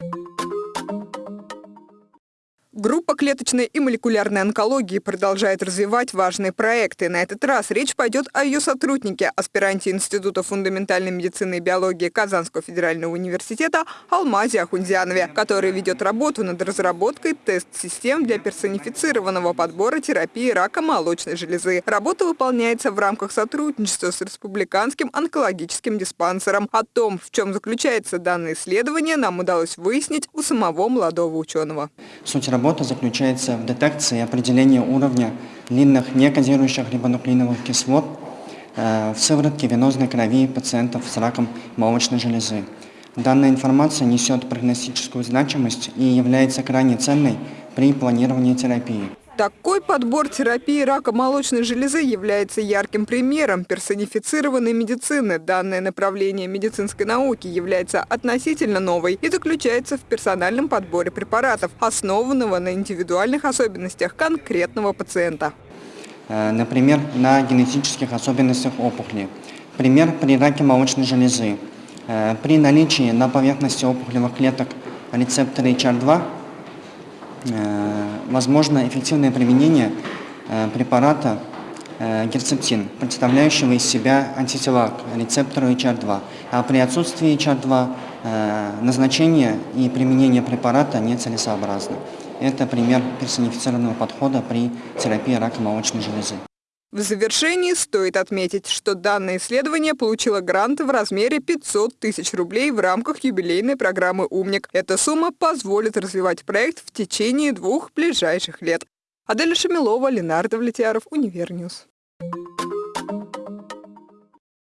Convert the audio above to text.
you Группа клеточной и молекулярной онкологии продолжает развивать важные проекты. На этот раз речь пойдет о ее сотруднике, аспиранте Института фундаментальной медицины и биологии Казанского федерального университета Алмазе Ахунзянове, который ведет работу над разработкой тест-систем для персонифицированного подбора терапии рака молочной железы. Работа выполняется в рамках сотрудничества с Республиканским онкологическим диспансером. О том, в чем заключается данное исследование, нам удалось выяснить у самого молодого ученого. Суть работы работа заключается в детекции и определении уровня длинных некодирующих рибонуклеиновых кислот э, в сыворотке венозной крови пациентов с раком молочной железы. Данная информация несет прогностическую значимость и является крайне ценной при планировании терапии. Такой подбор терапии рака молочной железы является ярким примером персонифицированной медицины. Данное направление медицинской науки является относительно новой и заключается в персональном подборе препаратов, основанного на индивидуальных особенностях конкретного пациента. Э, например, на генетических особенностях опухоли. Пример при раке молочной железы. Э, при наличии на поверхности опухолевых клеток рецептора HR2 Э, возможно эффективное применение э, препарата э, герцептин, представляющего из себя антитела к рецептору HR2. А при отсутствии HR2 назначение и применение препарата нецелесообразно. Это пример персонифицированного подхода при терапии рака молочной железы. В завершении стоит отметить, что данное исследование получило грант в размере 500 тысяч рублей в рамках юбилейной программы «Умник». Эта сумма позволит развивать проект в течение двух ближайших лет. Адель Шамилова, Ленар Давлетьяров, UniverNews.